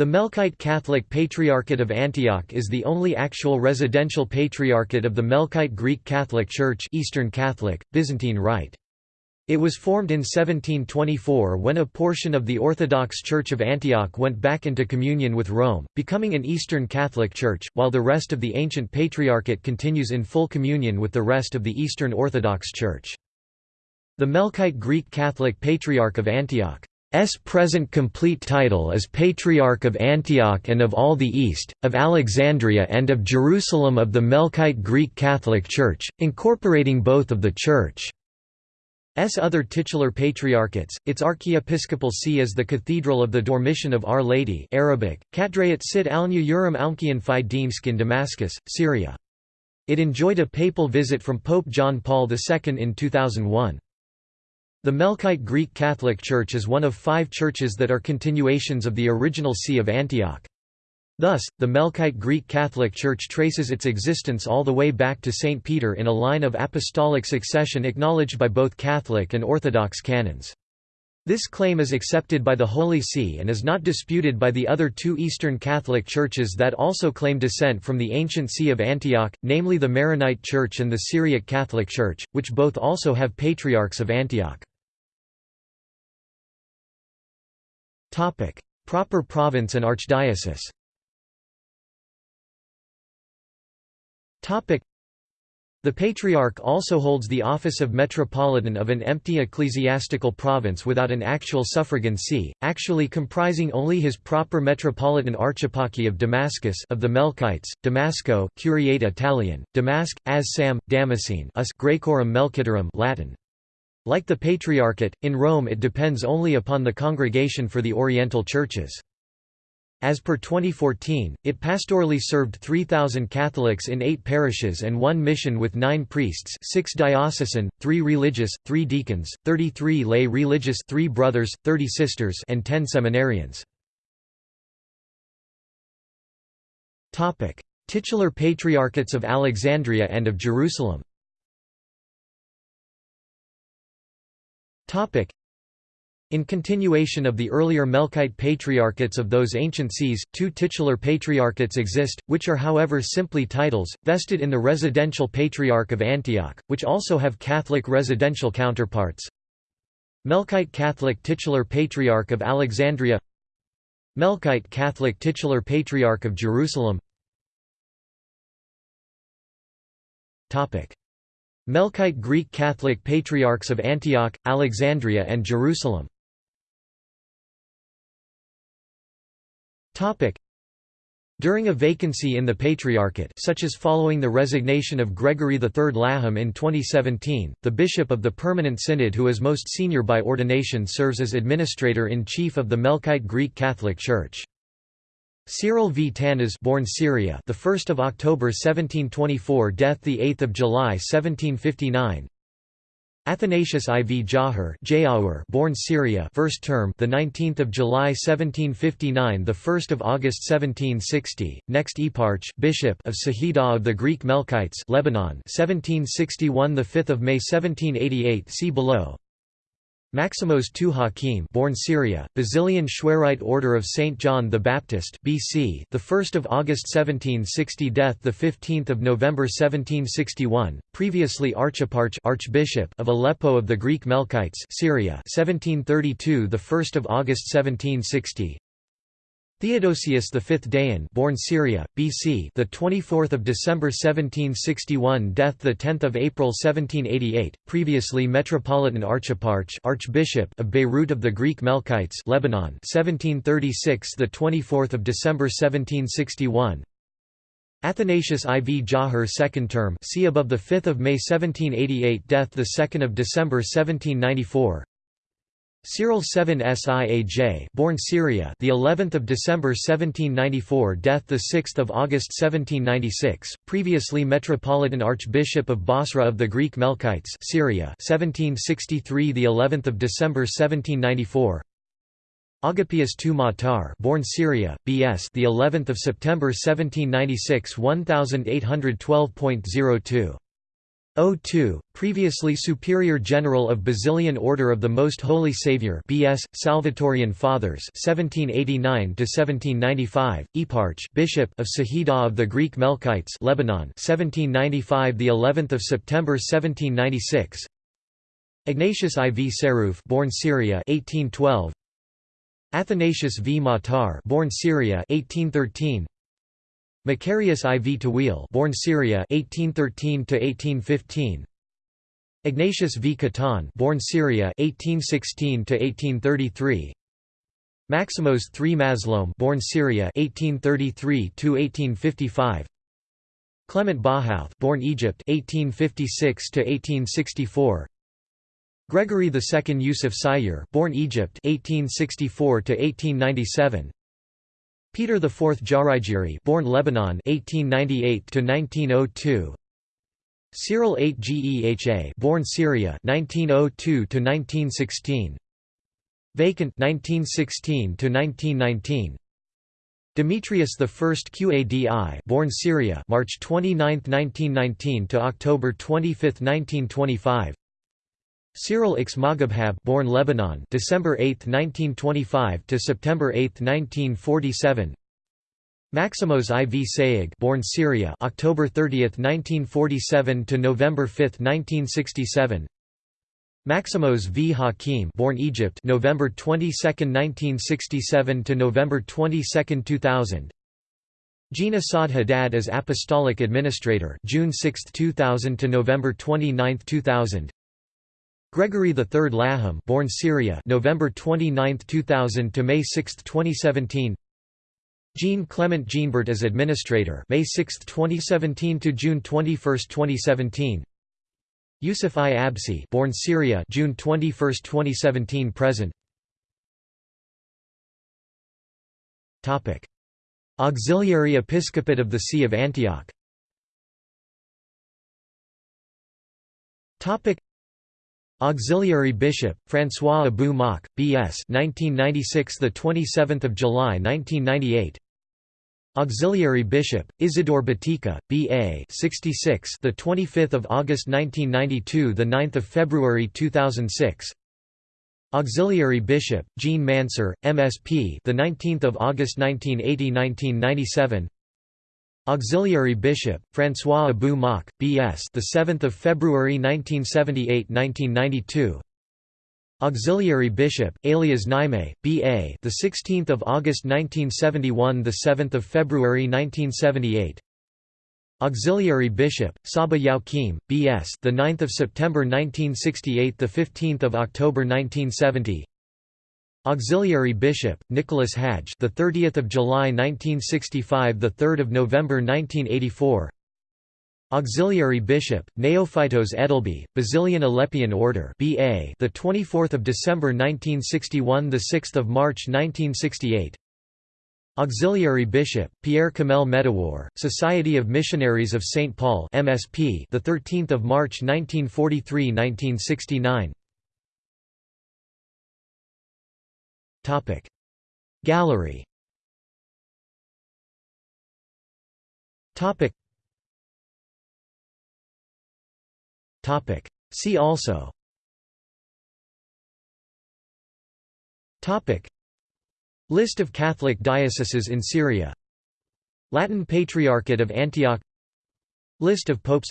The Melkite Catholic Patriarchate of Antioch is the only actual residential patriarchate of the Melkite Greek Catholic Church Eastern Catholic, Byzantine Rite. It was formed in 1724 when a portion of the Orthodox Church of Antioch went back into communion with Rome, becoming an Eastern Catholic Church, while the rest of the ancient patriarchate continues in full communion with the rest of the Eastern Orthodox Church. The Melkite Greek Catholic Patriarch of Antioch S present complete title is Patriarch of Antioch and of all the East, of Alexandria and of Jerusalem of the Melkite Greek Catholic Church, incorporating both of the Church's other titular patriarchates. Its archiepiscopal see is the Cathedral of the Dormition of Our Lady Arabic, Kadrayat Sit Alnya Urim Almkian Fi Dimsk in Damascus, Syria. It enjoyed a papal visit from Pope John Paul II in 2001. The Melkite Greek Catholic Church is one of five churches that are continuations of the original See of Antioch. Thus, the Melkite Greek Catholic Church traces its existence all the way back to St. Peter in a line of apostolic succession acknowledged by both Catholic and Orthodox canons. This claim is accepted by the Holy See and is not disputed by the other two Eastern Catholic churches that also claim descent from the ancient See of Antioch, namely the Maronite Church and the Syriac Catholic Church, which both also have patriarchs of Antioch. Proper province and archdiocese. The Patriarch also holds the office of Metropolitan of an empty ecclesiastical province without an actual suffragan see, actually comprising only his proper metropolitan archeparchy of Damascus of the Melkites, Damasco, Curiate Italian, Damask, as Sam, Damascene us Graecorum Melkitorum Latin. Like the Patriarchate, in Rome it depends only upon the Congregation for the Oriental Churches. As per 2014, it pastorally served 3,000 Catholics in eight parishes and one mission with nine priests six diocesan, three religious, three deacons, 33 lay religious three brothers, 30 sisters and 10 seminarians. Titular Patriarchates of Alexandria and of Jerusalem In continuation of the earlier Melkite patriarchates of those ancient sees, two titular patriarchates exist, which are however simply titles, vested in the residential patriarch of Antioch, which also have Catholic residential counterparts. Melkite Catholic titular patriarch of Alexandria. Melkite Catholic titular patriarch of Jerusalem. Melkite Greek Catholic Patriarchs of Antioch, Alexandria and Jerusalem During a vacancy in the Patriarchate such as following the resignation of Gregory III Laham in 2017, the bishop of the Permanent Synod who is most senior by ordination serves as administrator-in-chief of the Melkite Greek Catholic Church. Cyril V. Tanas born Syria the 1st of October 1724 death the 8th of July 1759 Athanasius IV Jahar born Syria first term the 19th of July 1759 the 1st of August 1760 next eparch bishop of Sahida of the Greek Melkites Lebanon 1761 the 5th of May 1788 see below Maximos II Hakim born Syria, Basilian Chouerite Order of St. John the Baptist BC, the 1st of August 1760 death the 15th of November 1761, previously Archeparch Archbishop of Aleppo of the Greek Melkites Syria 1732 the 1st of August 1760 Theodosius V Dayan, born Syria, BC, the 24th of December 1761, death the 10th of April 1788, previously Metropolitan Archeparch, Archbishop of Beirut of the Greek Melkites, Lebanon, 1736, the 24th of December 1761. Athanasius IV Jahar second term, see above the 5th of May 1788, death the 2nd of December 1794. Cyril 7 Siaj, born Syria, the 11th of December 1794, death the 6th of August 1796, previously Metropolitan Archbishop of Basra of the Greek Melkites, Syria, 1763, the 11th of December 1794. Agapius II Matar, born Syria, BS, the 11th of September 1796, 1812.02 02, previously Superior General of Basilian Order of the Most Holy Saviour BS, Salvatorian Fathers 1789–1795, Eparch Bishop of Sahida of the Greek Melkites Lebanon 1795 the 11th of September 1796 Ignatius IV Sarrouf born Syria 1812 Athanasius V. Matar born Syria 1813 Macarius IV Tawil born Syria 1813 to 1815 Ignatius V. Cattan born Syria 1816 to 1833 Maximos III Mazloum born Syria 1833 to 1855 Clement Bahouth born Egypt 1856 to 1864 Gregory II Yusuf Sayyar born Egypt 1864 to 1897 Peter IV Geraigiry born Lebanon 1898 to 1902 Cyril VIII Geha born Syria 1902 to 1916 Vacant 1916 to 1919 Demetrius I Qadi born Syria March 29, 1919 to October 25, 1925 Cyril X Moghabghab born Lebanon December 8, 1925 to September 8, 1947 Maximos IV Sayegh born Syria October 30, 1947 to November 5, 1967 Maximos V. Hakim born Egypt November 22, 1967 to November 22, 2000 Gina Saad Haddad as Apostolic Administrator June 6, 2000 to November 29, 2000 Gregory III Laham born Syria November 29, 2000 to May 6, 2017 Jean Clement Jeanbart as administrator May 6, 2017 to June 21, 2017 Yusuf I. Absi born Syria June 21, 2017 present. Topic. Auxiliary Episcopate of the See of Antioch. Topic Auxiliary Bishop François Abou Mokh B.S. 1996 the 27th of July 1998 Auxiliary Bishop Isidore Battikha B.A. 66 the 25th of August 1992 the 9th of February 2006 Auxiliary Bishop Jean Mansour MSP the 19th of August 1980-1997 Auxiliary Bishop, François Abou Mokh, B.S. the 7th of February 1978-1992. Auxiliary Bishop, Elias Naime, B.A. the 16th of August 1971, the 7th of February 1978. Auxiliary Bishop, Saba Youakim, B.S. the 9th of September 1968, the 15th of October 1970. Auxiliary Bishop Nicholas Hadj, the 30th of July 1965, the 3rd of November 1984. Auxiliary Bishop Neophytos Edelby, Basilian Aleppian Order, BA, the 24th of December 1961, the 6th of March 1968. Auxiliary Bishop Pierre Kamel Medawar, Society of Missionaries of St Paul, MSP, the 13th of March 1943-1969. Topic. Gallery. Topic. Topic. See also. Topic. List of Catholic dioceses in Syria. Latin Patriarchate of Antioch. List of popes.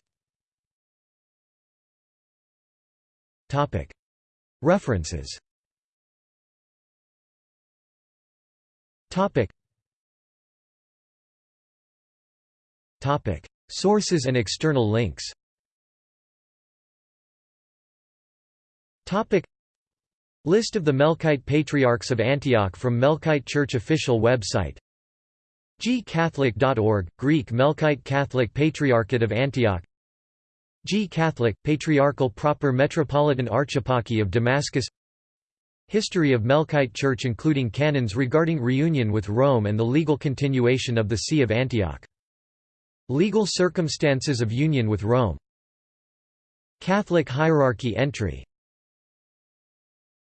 References Topic. Topic. Sources and external links Topic. List of the Melkite Patriarchs of Antioch from Melkite Church official website gcatholic.org, Greek Melkite Catholic Patriarchate of Antioch G Catholic, Patriarchal Proper Metropolitan Archeparchy of Damascus History of Melkite Church including canons regarding reunion with Rome and the legal continuation of the See of Antioch. Legal circumstances of union with Rome Catholic hierarchy entry